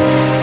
you